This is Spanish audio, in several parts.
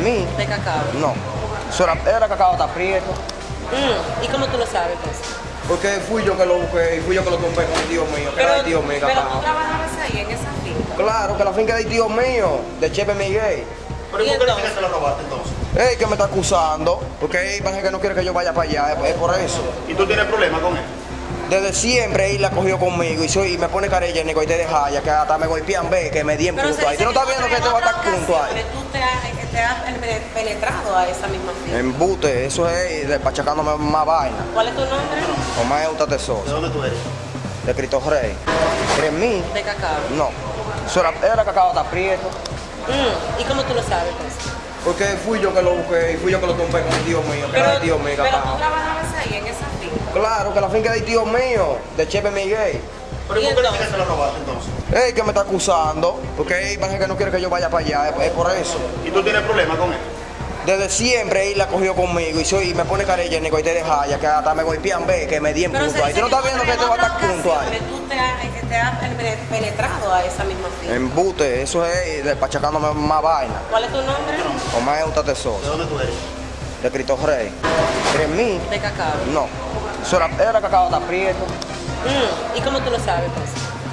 ¿En mí? de cacao. No. Eso era, era cacao está prieto. Mm, ¿Y cómo tú lo sabes, pues? Porque fui yo que lo busqué y fui yo que lo compré con el tío mío, que era el tío mío, pero tú cacao. trabajabas ahí, en esa finca. Claro, que la finca es del tío mío, de Chepe Miguel. ¿Pero ¿Y por qué finca se la robaste entonces? Ey, que me está acusando, porque él parece que no quiere que yo vaya para allá, es, es por eso. ¿Y tú tienes problemas con él? Desde siempre él la cogió conmigo y, soy, y me pone carella y te deja ya que hasta me golpean, ve, que me di en Pero punto ahí. ¿Tú no estás viendo que en te va a estar punto ahí? Has penetrado a esa misma finca. Embute, eso es de pachacándome más vaina. ¿Cuál es tu nombre? Omar Euta ¿De dónde tú eres? de Cristo Rey. ¿En mí? De cacao. No. Eso era, era cacao está prieto. Mm, ¿Y cómo tú lo sabes, pues? Porque fui yo que lo busqué y fui yo que lo compré con el tío mío, que era el tío mío, pero tú cacao. Claro, que la finca es del tío mío, de Chepe Miguel. ¿Pero ¿Y y por qué la entonces? finca se la robaste entonces? Ey, que me está acusando, porque él parece que no quiere que yo vaya para allá, es, por eso. ¿Y tú tienes problemas con él? Desde siempre él la cogió conmigo y, soy, me pone carella y te deja ya que hasta me golpean, ve, que me di en Pero punto ahí. ¿Tú no estás viendo que en te va a estar punto ahí? Tú te has, te has penetrado a esa misma finca. Embute, eso es de pachacándome más vaina. ¿Cuál es tu nombre? Omar Euta ¿De Tesoso, dónde tú eres? de Cristo Rey. ¿En mí? De cacao. No. Eso era, era cacao está prieto. Mm, ¿Y cómo tú lo sabes, pues?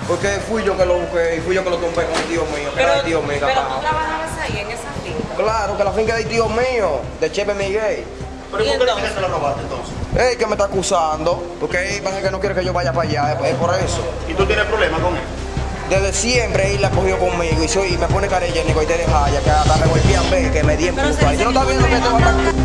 Porque fui yo que lo busqué y fui yo que lo compré con el tío mío, que era el tío mío, pero tú trabajabas ahí, en esa finca. Claro, que la finca es del tío mío, de Chepe Miguel. ¿Pero y ¿Y por qué la entonces? finca se la robaste entonces? Ey, que me está acusando, porque él parece que no quiere que yo vaya para allá, es, es por eso. ¿Y tú tienes problemas con él? Desde siempre él la cogió conmigo y, soy, y me pone carella y te deja ya que hasta me golpean, ve, que me di en Pero punto se ahí. ¿Tú no estás viendo que te va a estar